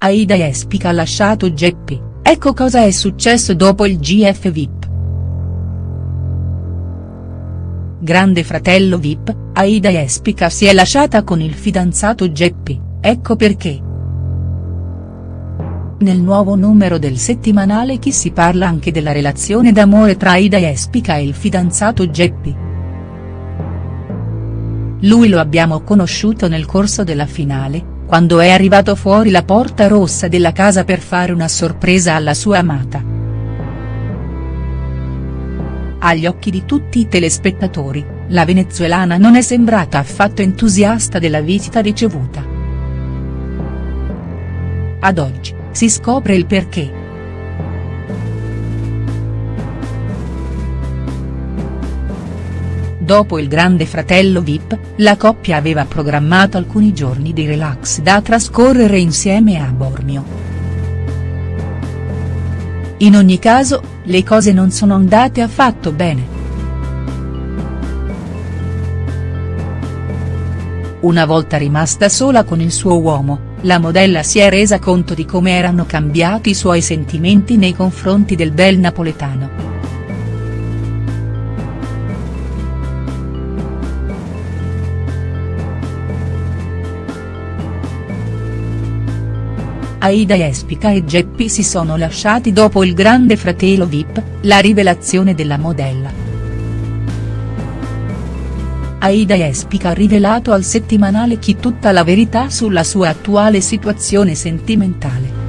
Aida Jespica ha lasciato Geppi, ecco cosa è successo dopo il GF VIP. Grande fratello VIP, Aida Jespica si è lasciata con il fidanzato Geppi, ecco perché. Nel nuovo numero del settimanale Chi si parla anche della relazione d'amore tra Aida Jespica e il fidanzato Geppi. Lui lo abbiamo conosciuto nel corso della finale, quando è arrivato fuori la porta rossa della casa per fare una sorpresa alla sua amata. Agli occhi di tutti i telespettatori, la venezuelana non è sembrata affatto entusiasta della visita ricevuta. Ad oggi, si scopre il perché. Dopo il grande fratello Vip, la coppia aveva programmato alcuni giorni di relax da trascorrere insieme a Bormio. In ogni caso, le cose non sono andate affatto bene. Una volta rimasta sola con il suo uomo, la modella si è resa conto di come erano cambiati i suoi sentimenti nei confronti del bel napoletano. Aida Jespica e Geppi si sono lasciati dopo il grande fratello Vip, la rivelazione della modella. Aida Jespica ha rivelato al settimanale Chi tutta la verità sulla sua attuale situazione sentimentale.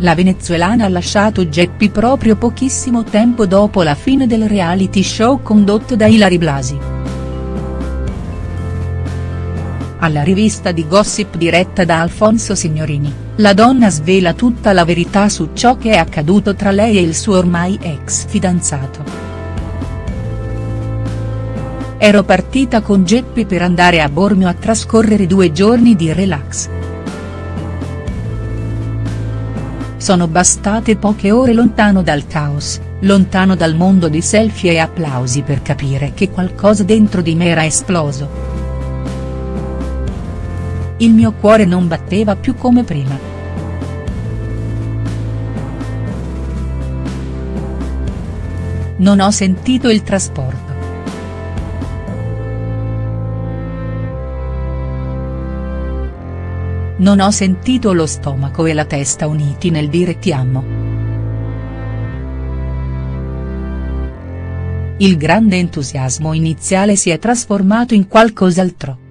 La venezuelana ha lasciato Geppi proprio pochissimo tempo dopo la fine del reality show condotto da Ilari Blasi. Alla rivista di gossip diretta da Alfonso Signorini, la donna svela tutta la verità su ciò che è accaduto tra lei e il suo ormai ex fidanzato. Ero partita con Geppi per andare a Bormio a trascorrere due giorni di relax. Sono bastate poche ore lontano dal caos, lontano dal mondo di selfie e applausi per capire che qualcosa dentro di me era esploso. Il mio cuore non batteva più come prima. Non ho sentito il trasporto. Non ho sentito lo stomaco e la testa uniti nel dire ti amo. Il grande entusiasmo iniziale si è trasformato in qualcos'altro.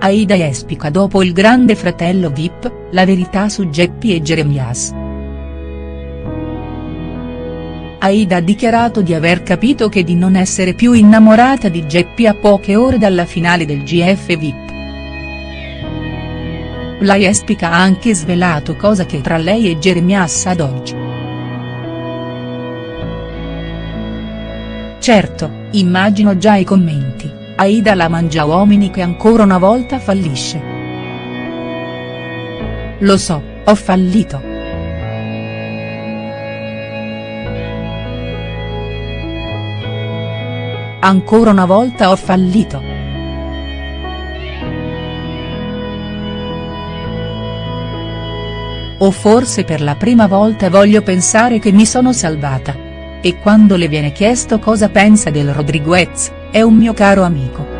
Aida Jespica dopo il grande fratello Vip, la verità su Geppi e Jeremias. Aida ha dichiarato di aver capito che di non essere più innamorata di Geppi a poche ore dalla finale del GF Vip. La Jespica ha anche svelato cosa che tra lei e Jeremias ad oggi. Certo, immagino già i commenti. Aida la mangia uomini che ancora una volta fallisce. Lo so, ho fallito. Ancora una volta ho fallito. O forse per la prima volta voglio pensare che mi sono salvata. E quando le viene chiesto cosa pensa del Rodriguez, è un mio caro amico.